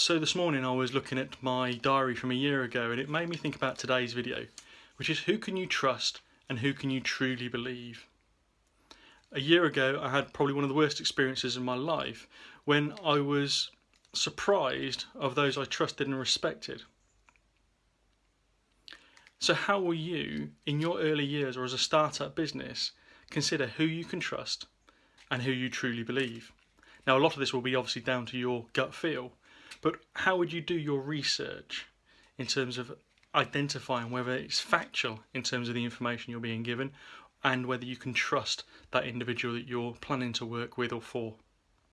So this morning I was looking at my diary from a year ago and it made me think about today's video, which is who can you trust and who can you truly believe? A year ago I had probably one of the worst experiences in my life when I was surprised of those I trusted and respected. So how will you, in your early years or as a startup business, consider who you can trust and who you truly believe? Now a lot of this will be obviously down to your gut feel, but how would you do your research in terms of identifying whether it's factual in terms of the information you're being given and whether you can trust that individual that you're planning to work with or for?